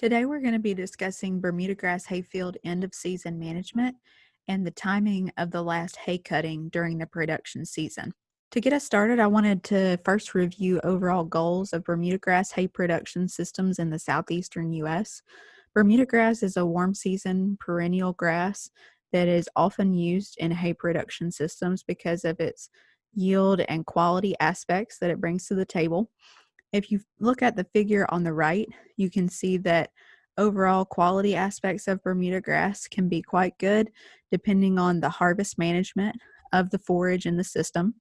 Today we're going to be discussing Bermuda grass hayfield end of season management and the timing of the last hay cutting during the production season. To get us started, I wanted to first review overall goals of Bermuda grass hay production systems in the southeastern U.S. Bermuda grass is a warm season perennial grass that is often used in hay production systems because of its yield and quality aspects that it brings to the table. If you look at the figure on the right, you can see that overall quality aspects of Bermuda grass can be quite good depending on the harvest management of the forage in the system.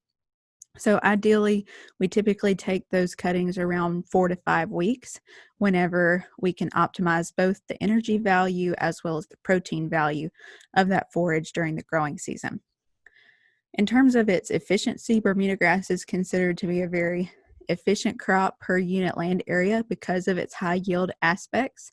So ideally, we typically take those cuttings around four to five weeks whenever we can optimize both the energy value as well as the protein value of that forage during the growing season. In terms of its efficiency, Bermuda grass is considered to be a very efficient crop per unit land area because of its high yield aspects,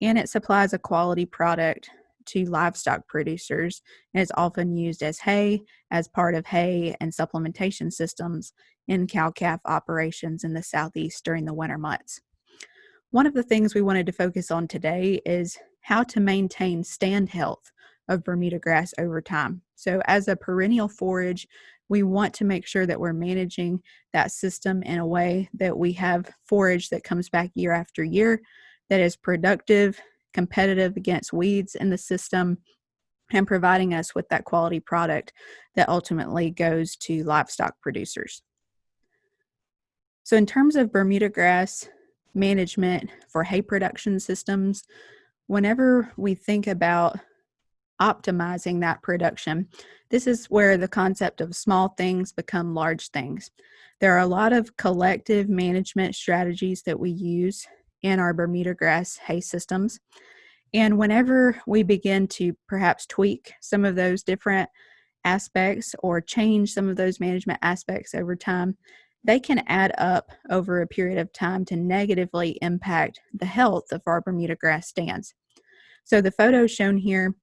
and it supplies a quality product to livestock producers and is often used as hay, as part of hay and supplementation systems in cow calf operations in the southeast during the winter months. One of the things we wanted to focus on today is how to maintain stand health of Bermuda grass over time. So, as a perennial forage, we want to make sure that we're managing that system in a way that we have forage that comes back year after year that is productive, competitive against weeds in the system, and providing us with that quality product that ultimately goes to livestock producers. So, in terms of Bermuda grass management for hay production systems, whenever we think about optimizing that production. This is where the concept of small things become large things. There are a lot of collective management strategies that we use in our Bermuda grass hay systems. And whenever we begin to perhaps tweak some of those different aspects or change some of those management aspects over time, they can add up over a period of time to negatively impact the health of our Bermuda grass stands. So the photos shown here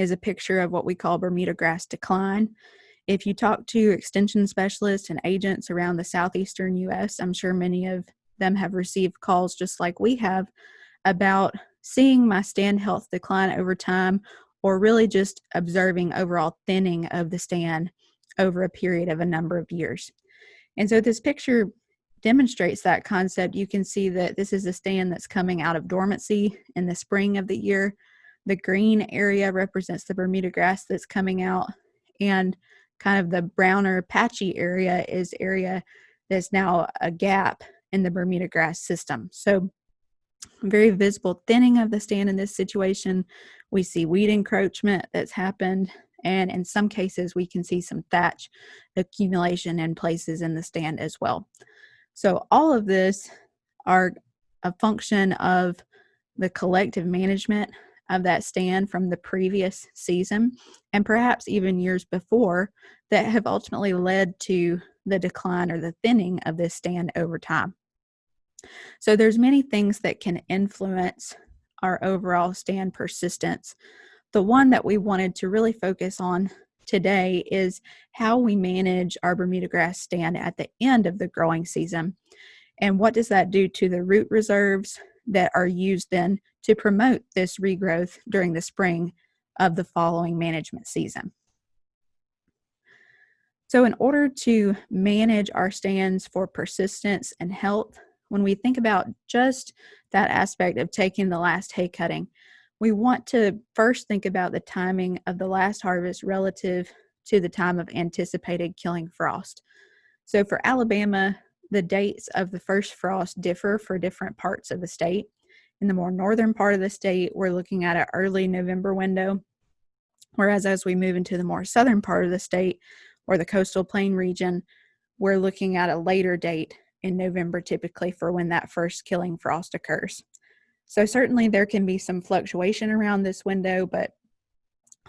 is a picture of what we call Bermuda grass decline. If you talk to extension specialists and agents around the southeastern US, I'm sure many of them have received calls just like we have about seeing my stand health decline over time or really just observing overall thinning of the stand over a period of a number of years. And so this picture demonstrates that concept. You can see that this is a stand that's coming out of dormancy in the spring of the year. The green area represents the Bermuda grass that's coming out, and kind of the browner patchy area is area that's now a gap in the Bermuda grass system. So very visible thinning of the stand in this situation. We see weed encroachment that's happened, and in some cases, we can see some thatch accumulation in places in the stand as well. So, all of this are a function of the collective management of that stand from the previous season and perhaps even years before that have ultimately led to the decline or the thinning of this stand over time. So there's many things that can influence our overall stand persistence. The one that we wanted to really focus on today is how we manage our Bermuda grass stand at the end of the growing season. And what does that do to the root reserves that are used then to promote this regrowth during the spring of the following management season. So, in order to manage our stands for persistence and health, when we think about just that aspect of taking the last hay cutting, we want to first think about the timing of the last harvest relative to the time of anticipated killing frost. So, for Alabama, the dates of the first frost differ for different parts of the state. In the more northern part of the state, we're looking at an early November window. Whereas as we move into the more southern part of the state or the coastal plain region, we're looking at a later date in November typically for when that first killing frost occurs. So certainly there can be some fluctuation around this window, but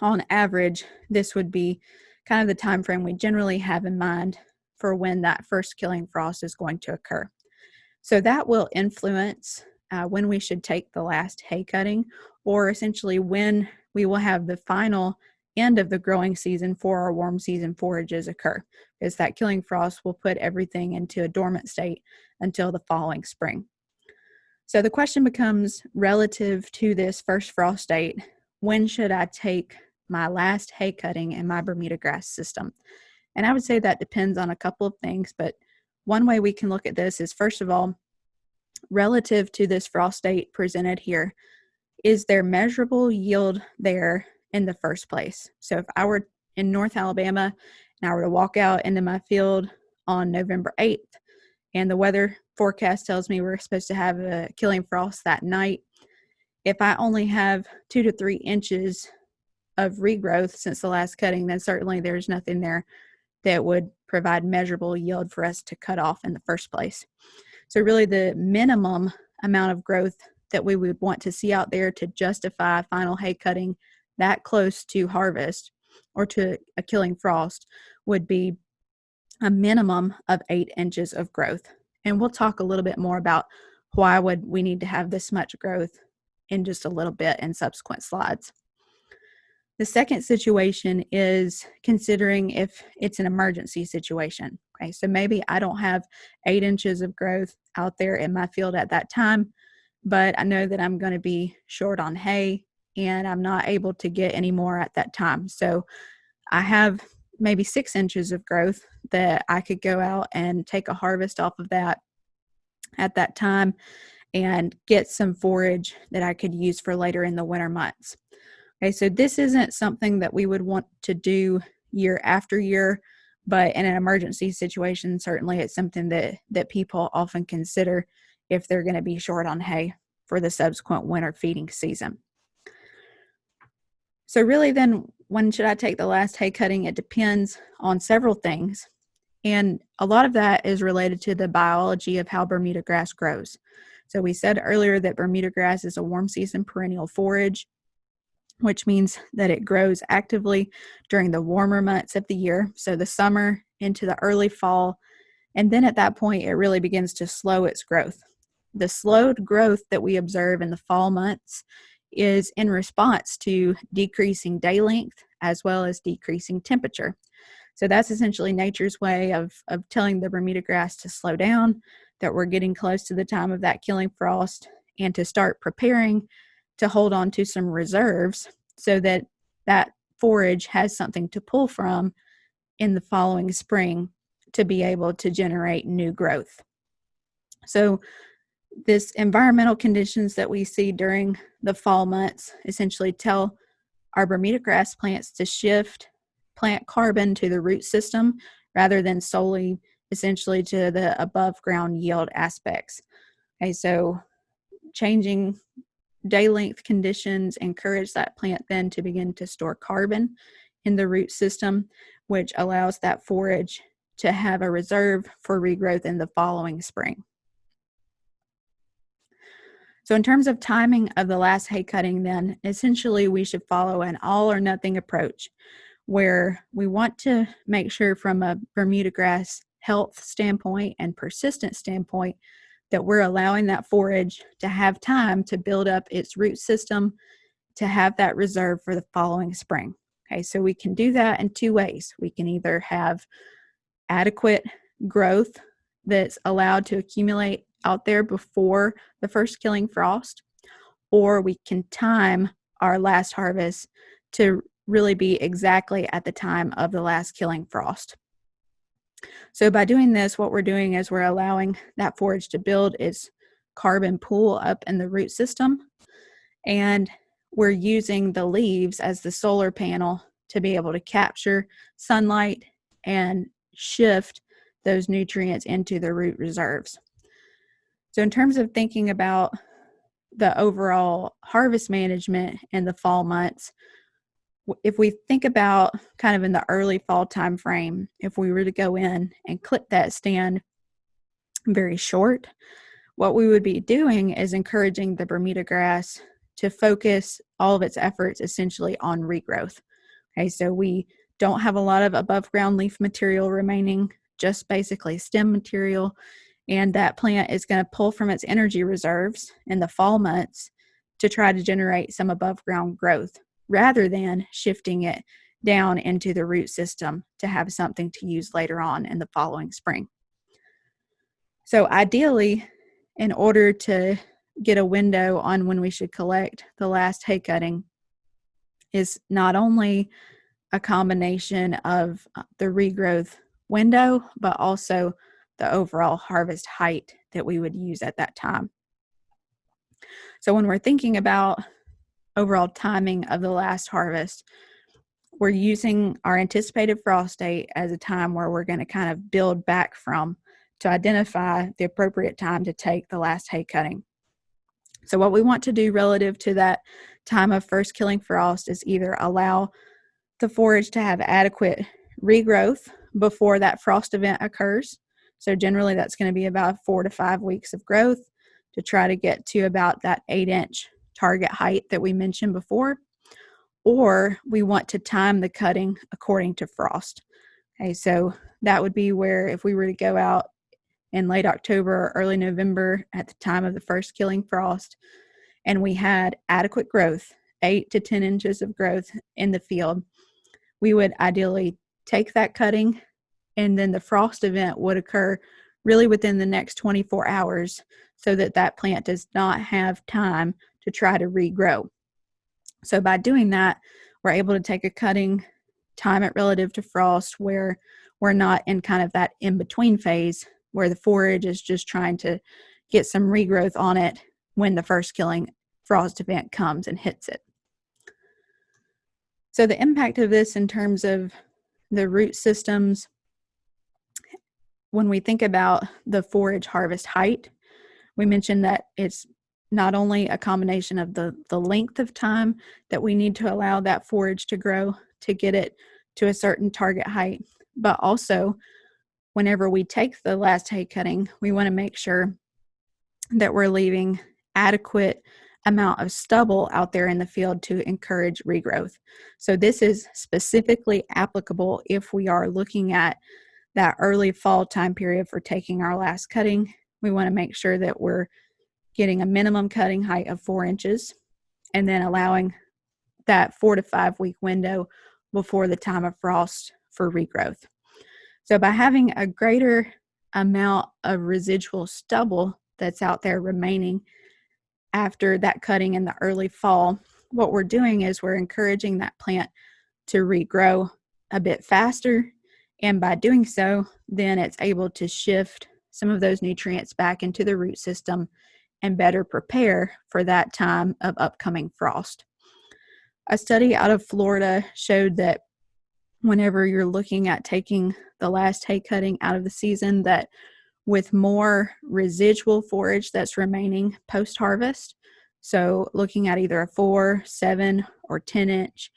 on average, this would be kind of the time frame we generally have in mind for when that first killing frost is going to occur. So that will influence uh, when we should take the last hay cutting, or essentially when we will have the final end of the growing season for our warm season forages occur, because that killing frost will put everything into a dormant state until the following spring. So the question becomes relative to this first frost date, when should I take my last hay cutting in my Bermuda grass system? And I would say that depends on a couple of things, but one way we can look at this is first of all, relative to this frost date presented here, is there measurable yield there in the first place? So if I were in North Alabama and I were to walk out into my field on November 8th and the weather forecast tells me we're supposed to have a killing frost that night, if I only have two to three inches of regrowth since the last cutting, then certainly there's nothing there that would provide measurable yield for us to cut off in the first place. So really the minimum amount of growth that we would want to see out there to justify final hay cutting that close to harvest or to a killing frost would be a minimum of eight inches of growth. And we'll talk a little bit more about why would we need to have this much growth in just a little bit in subsequent slides. The second situation is considering if it's an emergency situation. Okay, so maybe I don't have eight inches of growth out there in my field at that time, but I know that I'm going to be short on hay and I'm not able to get any more at that time. So I have maybe six inches of growth that I could go out and take a harvest off of that at that time and get some forage that I could use for later in the winter months. Okay, so this isn't something that we would want to do year after year, but in an emergency situation, certainly it's something that, that people often consider if they're going to be short on hay for the subsequent winter feeding season. So really then when should I take the last hay cutting? It depends on several things. And a lot of that is related to the biology of how Bermuda grass grows. So we said earlier that Bermuda grass is a warm season perennial forage, which means that it grows actively during the warmer months of the year. So the summer into the early fall. And then at that point, it really begins to slow its growth. The slowed growth that we observe in the fall months is in response to decreasing day length as well as decreasing temperature. So that's essentially nature's way of, of telling the Bermuda grass to slow down that we're getting close to the time of that killing frost and to start preparing to hold on to some reserves so that that forage has something to pull from in the following spring to be able to generate new growth. So this environmental conditions that we see during the fall months essentially tell our Bermuda grass plants to shift plant carbon to the root system rather than solely essentially to the above ground yield aspects. Okay, so changing day length conditions encourage that plant then to begin to store carbon in the root system, which allows that forage to have a reserve for regrowth in the following spring. So in terms of timing of the last hay cutting then, essentially we should follow an all or nothing approach where we want to make sure from a Bermuda grass health standpoint and persistent standpoint that we're allowing that forage to have time to build up its root system to have that reserve for the following spring. Okay, so we can do that in two ways. We can either have adequate growth that's allowed to accumulate out there before the first killing frost, or we can time our last harvest to really be exactly at the time of the last killing frost. So by doing this, what we're doing is we're allowing that forage to build its carbon pool up in the root system. And we're using the leaves as the solar panel to be able to capture sunlight and shift those nutrients into the root reserves. So in terms of thinking about the overall harvest management in the fall months, if we think about kind of in the early fall time frame, if we were to go in and clip that stand very short, what we would be doing is encouraging the Bermuda grass to focus all of its efforts essentially on regrowth. Okay, so we don't have a lot of above ground leaf material remaining, just basically stem material. And that plant is going to pull from its energy reserves in the fall months to try to generate some above ground growth rather than shifting it down into the root system to have something to use later on in the following spring. So ideally, in order to get a window on when we should collect the last hay cutting is not only a combination of uh, the regrowth window, but also the overall harvest height that we would use at that time. So when we're thinking about overall timing of the last harvest, we're using our anticipated frost date as a time where we're going to kind of build back from to identify the appropriate time to take the last hay cutting. So what we want to do relative to that time of first killing frost is either allow the forage to have adequate regrowth before that frost event occurs. So generally that's going to be about four to five weeks of growth to try to get to about that eight inch target height that we mentioned before. Or we want to time the cutting according to frost. Okay, so that would be where if we were to go out in late October or early November at the time of the first killing frost, and we had adequate growth, eight to 10 inches of growth in the field, we would ideally take that cutting and then the frost event would occur really within the next 24 hours so that that plant does not have time to try to regrow. So by doing that, we're able to take a cutting, time it relative to frost where we're not in kind of that in-between phase where the forage is just trying to get some regrowth on it when the first killing frost event comes and hits it. So the impact of this in terms of the root systems, when we think about the forage harvest height, we mentioned that it's not only a combination of the, the length of time that we need to allow that forage to grow to get it to a certain target height, but also whenever we take the last hay cutting, we want to make sure that we're leaving adequate amount of stubble out there in the field to encourage regrowth. So this is specifically applicable if we are looking at that early fall time period for taking our last cutting. We want to make sure that we're getting a minimum cutting height of four inches and then allowing that four to five week window before the time of frost for regrowth. So by having a greater amount of residual stubble that's out there remaining after that cutting in the early fall, what we're doing is we're encouraging that plant to regrow a bit faster. And by doing so, then it's able to shift some of those nutrients back into the root system and better prepare for that time of upcoming frost. A study out of Florida showed that whenever you're looking at taking the last hay cutting out of the season that with more residual forage that's remaining post harvest. So, looking at either a four, seven, or 10 inch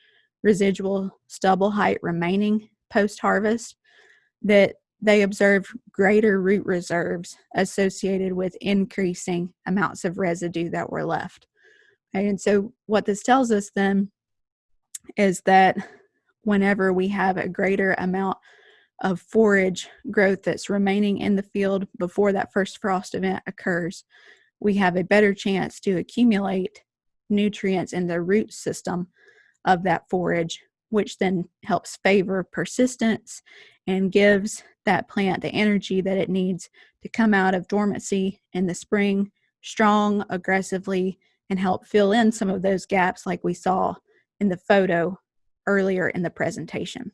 residual stubble height remaining post harvest, that they observed greater root reserves associated with increasing amounts of residue that were left. And so, what this tells us then is that whenever we have a greater amount of forage growth that's remaining in the field before that first frost event occurs, we have a better chance to accumulate nutrients in the root system of that forage, which then helps favor persistence and gives that plant the energy that it needs to come out of dormancy in the spring strong, aggressively, and help fill in some of those gaps like we saw in the photo earlier in the presentation.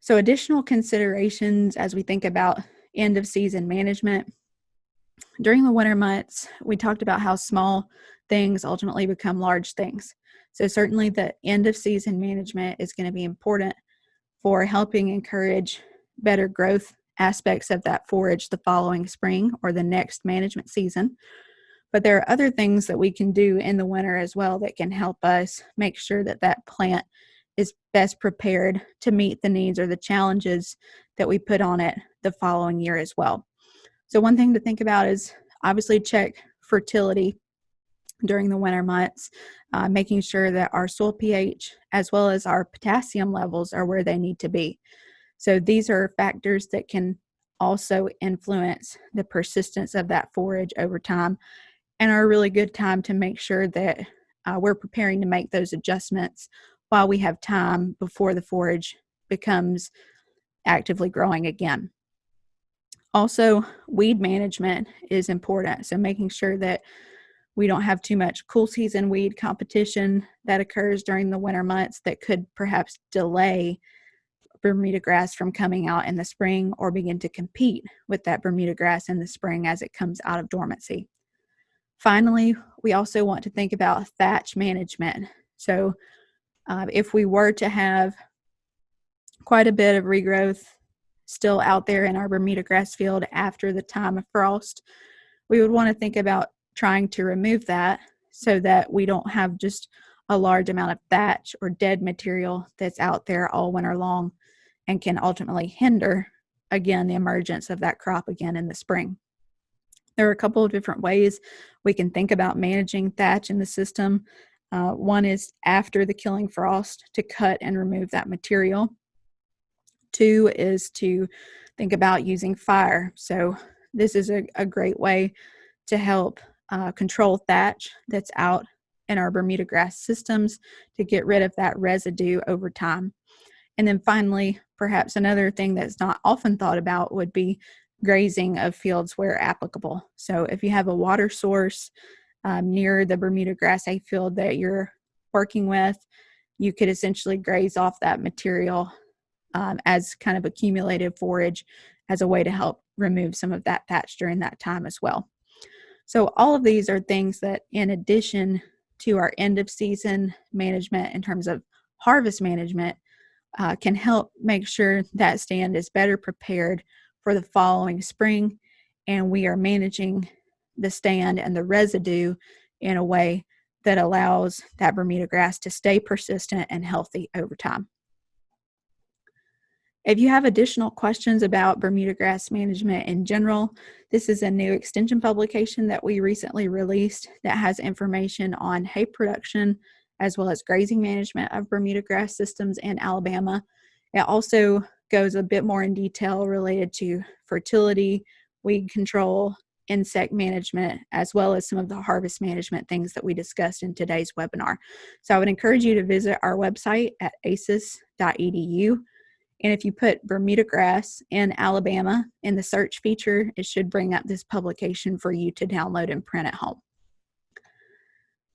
So additional considerations as we think about end of season management. During the winter months, we talked about how small things ultimately become large things. So certainly the end of season management is going to be important for helping encourage better growth aspects of that forage the following spring or the next management season. But there are other things that we can do in the winter as well that can help us make sure that that plant is best prepared to meet the needs or the challenges that we put on it the following year as well. So, one thing to think about is obviously check fertility during the winter months, uh, making sure that our soil pH as well as our potassium levels are where they need to be. So, these are factors that can also influence the persistence of that forage over time and are a really good time to make sure that uh, we're preparing to make those adjustments while we have time before the forage becomes actively growing again. Also, weed management is important. So, making sure that we don't have too much cool season weed competition that occurs during the winter months that could perhaps delay Bermuda grass from coming out in the spring or begin to compete with that Bermuda grass in the spring as it comes out of dormancy. Finally, we also want to think about thatch management. So, uh, if we were to have quite a bit of regrowth still out there in our Bermuda grass field after the time of frost, we would want to think about trying to remove that so that we don't have just a large amount of thatch or dead material that's out there all winter long and can ultimately hinder again the emergence of that crop again in the spring. There are a couple of different ways we can think about managing thatch in the system. Uh, one is after the killing frost to cut and remove that material. Two is to think about using fire. So, this is a, a great way to help uh, control thatch that's out in our Bermuda grass systems to get rid of that residue over time. And then finally, perhaps another thing that's not often thought about would be grazing of fields where applicable. So if you have a water source um, near the Bermuda grass hay field that you're working with, you could essentially graze off that material um, as kind of accumulated forage as a way to help remove some of that thatch during that time as well. So all of these are things that in addition to our end of season management in terms of harvest management uh, can help make sure that stand is better prepared for the following spring and we are managing the stand and the residue in a way that allows that Bermuda grass to stay persistent and healthy over time. If you have additional questions about Bermuda grass management in general, this is a new extension publication that we recently released that has information on hay production, as well as grazing management of Bermuda grass systems in Alabama. It also goes a bit more in detail related to fertility, weed control, insect management, as well as some of the harvest management things that we discussed in today's webinar. So I would encourage you to visit our website at aces.edu. And if you put Bermuda grass in Alabama in the search feature, it should bring up this publication for you to download and print at home.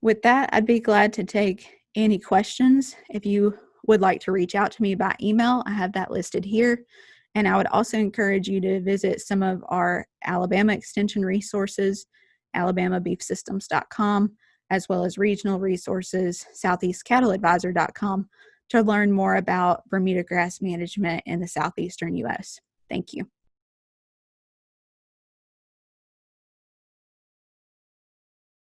With that, I'd be glad to take any questions. If you would like to reach out to me by email, I have that listed here. And I would also encourage you to visit some of our Alabama Extension resources, alabamabeefsystems.com, as well as regional resources, southeastcattleadvisor.com, to learn more about Bermuda grass management in the southeastern U.S. Thank you.